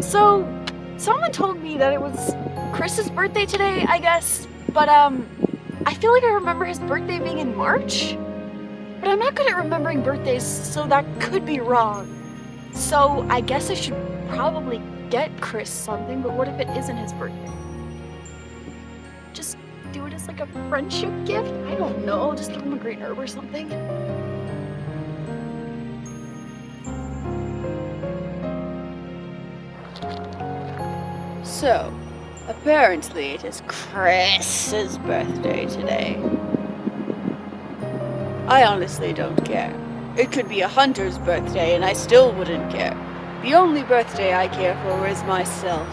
So, someone told me that it was Chris's birthday today, I guess, but um, I feel like I remember his birthday being in March? But I'm not good at remembering birthdays, so that could be wrong. So, I guess I should probably get Chris something, but what if it isn't his birthday? Just do it as like a friendship gift? I don't know, just give him a great herb or something. So, apparently it is Chris's birthday today. I honestly don't care. It could be a hunter's birthday and I still wouldn't care. The only birthday I care for is myself.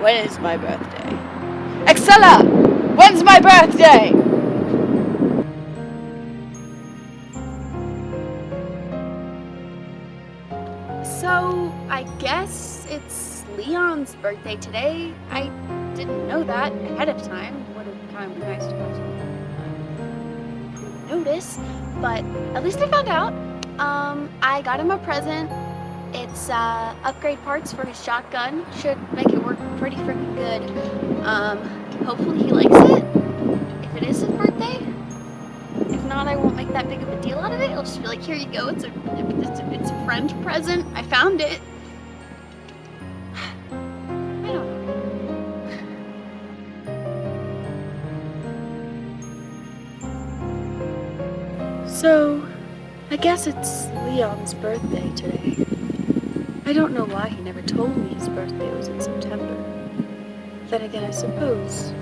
When is my birthday? Excella! When's my birthday? So, I guess it's Leon's birthday today. I didn't know that ahead of time. Would have kind of nice to have some notice, but at least I found out. Um, I got him a present. It's uh, upgrade parts for his shotgun. Should make it work pretty freaking good. Um, hopefully he likes it. If it is his birthday. If not, I won't make that big of a deal out of it. It'll just be like, here you go. It's a, it's a, it's a friend present. I found it. So, I guess it's Leon's birthday today. I don't know why he never told me his birthday was in September. Then again, I suppose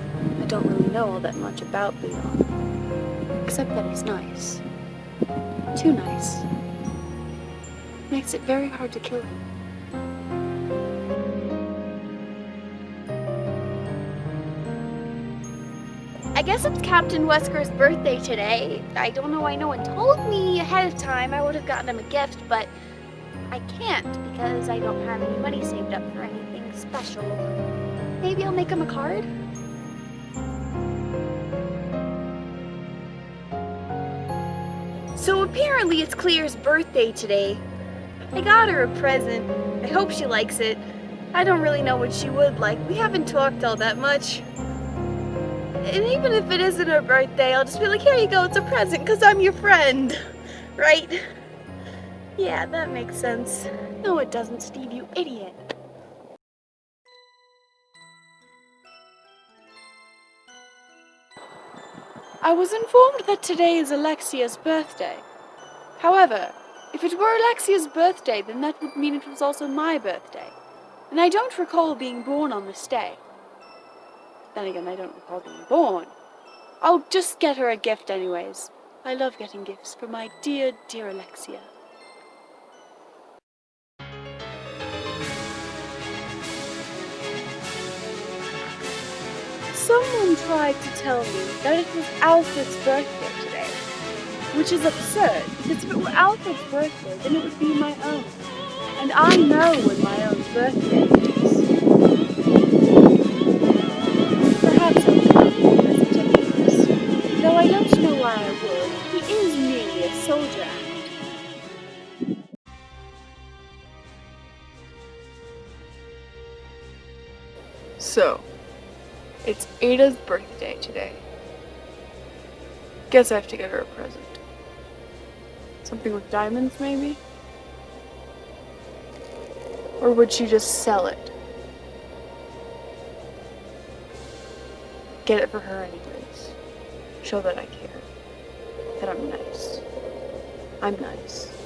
I don't really know all that much about Leon. Except that he's nice. Too nice. Makes it very hard to kill him. Guess it's Captain Wesker's birthday today. I don't know why no one told me ahead of time. I would have gotten him a gift, but I can't because I don't have any money saved up for anything special. Maybe I'll make him a card? So apparently it's Claire's birthday today. I got her a present. I hope she likes it. I don't really know what she would like. We haven't talked all that much. And even if it isn't her birthday, I'll just be like, here you go, it's a present because I'm your friend. Right? Yeah, that makes sense. No, it doesn't, Steve, you idiot. I was informed that today is Alexia's birthday. However, if it were Alexia's birthday, then that would mean it was also my birthday. And I don't recall being born on this day. Then again, I don't recall being born. I'll just get her a gift anyways. I love getting gifts for my dear, dear Alexia. Someone tried to tell me that it was Alfred's birthday today, which is absurd, because if it were Alfred's birthday, then it would be my own. And I know when my own birthday So, it's Ada's birthday today. Guess I have to get her a present. Something with diamonds, maybe? Or would she just sell it? Get it for her anyways. Show that I care. That I'm nice. I'm nice.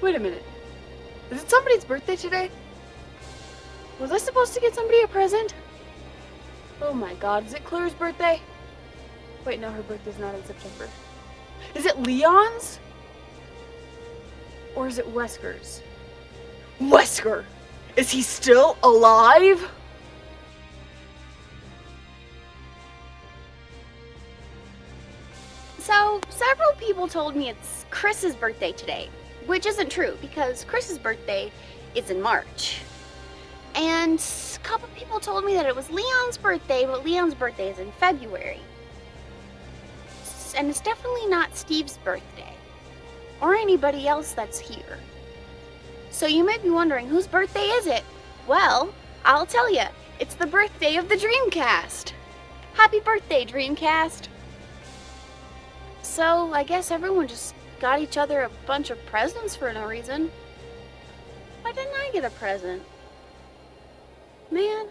Wait a minute. Is it somebody's birthday today? Was I supposed to get somebody a present? Oh my god, is it Claire's birthday? Wait, no, her birthday's not in September. Is it Leon's? Or is it Wesker's? Wesker! Is he still alive? So, several people told me it's Chris's birthday today, which isn't true because Chris's birthday is in March. And a couple people told me that it was Leon's birthday, but Leon's birthday is in February. And it's definitely not Steve's birthday, or anybody else that's here. So you may be wondering, whose birthday is it? Well, I'll tell you, it's the birthday of the Dreamcast. Happy birthday, Dreamcast! So, I guess everyone just got each other a bunch of presents for no reason. Why didn't I get a present? Man.